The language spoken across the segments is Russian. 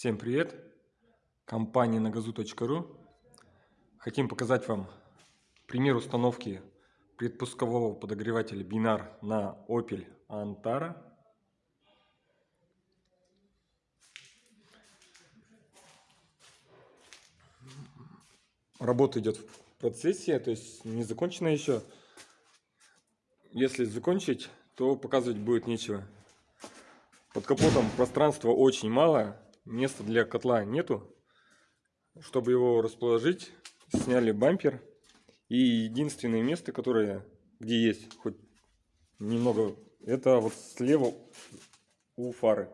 Всем привет! Компания нагазу.ру Хотим показать вам пример установки предпускового подогревателя бинар на Opel Antara. Работа идет в процессе, то есть не закончена еще. Если закончить, то показывать будет нечего. Под капотом пространства очень мало, места для котла нету. Чтобы его расположить, сняли бампер. И единственное место, которое, где есть хоть немного, это вот слева у фары.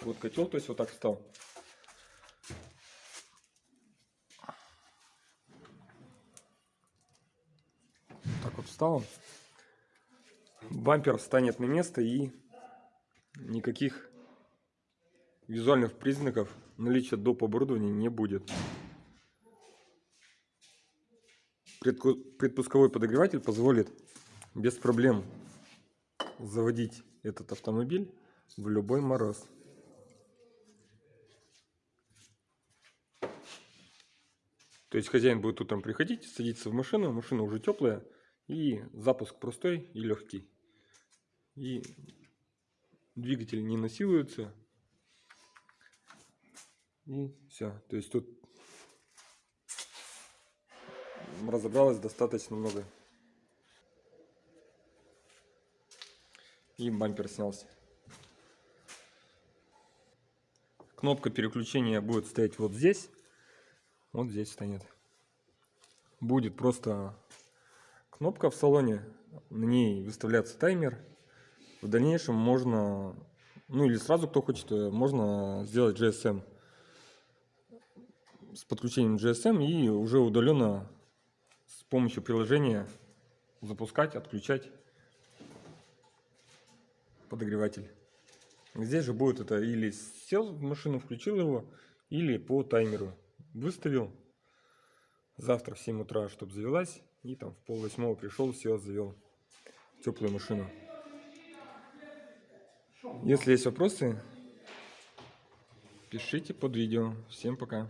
Вот котел, то есть вот так встал. Так вот встал. Бампер встанет на место и никаких визуальных признаков наличия доп. оборудования не будет. Предпусковой подогреватель позволит без проблем заводить этот автомобиль в любой мороз. То есть хозяин будет утром приходить, садиться в машину, машина уже теплая, и запуск простой и легкий. И двигатель не насилуется, и все. То есть тут разобралось достаточно много. И бампер снялся. Кнопка переключения будет стоять вот здесь. Вот здесь станет. Будет просто кнопка в салоне. На ней выставляться таймер. В дальнейшем можно, ну или сразу кто хочет, можно сделать GSM с подключением GSM и уже удаленно с помощью приложения запускать, отключать подогреватель. Здесь же будет это или сел в машину, включил его, или по таймеру выставил. Завтра в 7 утра, чтобы завелась. И там в пол восьмого пришел, все, завел теплую машину. Если есть вопросы, пишите под видео. Всем пока.